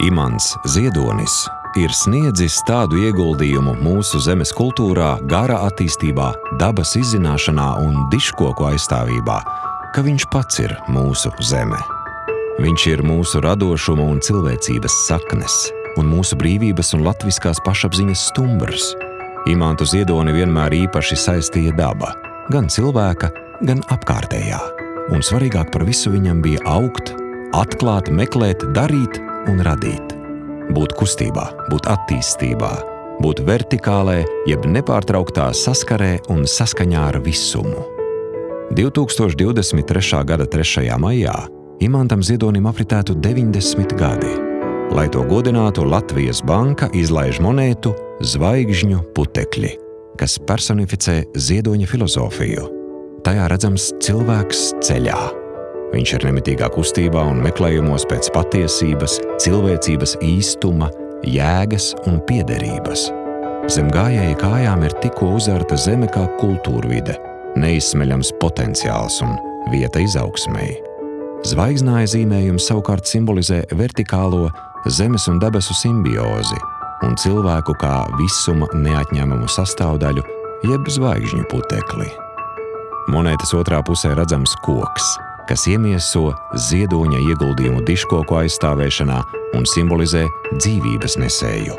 Imants Ziedonis ir sniedzis tādu ieguldījumu mūsu zemes kultūrā, gara attīstībā, dabas izzināšanā un diškoku aizstāvībā, ka viņš pats ir mūsu zeme. Viņš ir mūsu radošuma un cilvēcības saknes, un mūsu brīvības un latviskās pašapziņas stumbrs. Imantu Ziedoni vienmēr īpaši saistīja daba, gan cilvēka, gan apkārtējā. Un svarīgāk par visu viņam bija augt, atklāt, meklēt, darīt un radīt būt kustībā, būt attīstībā, būt vertikālē, jeb nepārtrauktā saskarē un saskaņā ar visumu. 2023. gada 3. maijā Imantam Ziedonim apritētu 90 gadi. Lai to godinātu, Latvijas banka izlaiž monētu Zvaigžņu putekļi, kas personificē ziedoņa filozofiju. Tajā redzams cilvēks ceļā Viņš ir nemitīgā kustībā un meklējumos pēc patiesības, cilvēcības īstuma, jēgas un piederības. Zem gājēja kājām ir tikko uzarta zeme kā kultūrvide, neizsmeļams potenciāls un vieta izaugsmēji. Zvaigznāja zīmējums savukārt simbolizē vertikālo zemes un debesu simbiozi un cilvēku kā visuma neatņemumu sastāvdaļu, jeb zvaigžņu putekli. Monētas otrā pusē redzams koks – kas iemieso ziedoņa ieguldījumu diškoku aizstāvēšanā un simbolizē dzīvības nesēju.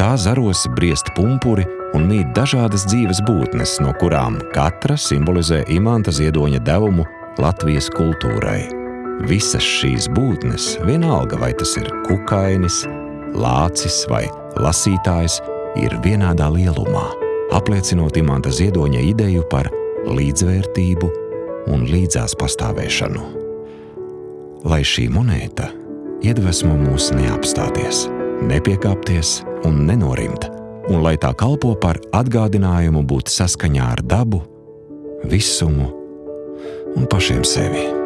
Tā zaros briest pumpuri un mīt dažādas dzīves būtnes, no kurām katra simbolizē imanta ziedoņa devumu Latvijas kultūrai. Visas šīs būtnes, vienalga vai tas ir kukainis, lācis vai lasītājs, ir vienādā lielumā, apliecinot imanta ziedoņa ideju par līdzvērtību, un līdzās pastāvēšanu. Lai šī monēta iedvesmo mūs neapstāties, nepiekāpties un nenorimt, un lai tā kalpo par atgādinājumu būt saskaņā ar dabu, visumu un pašiem sevi.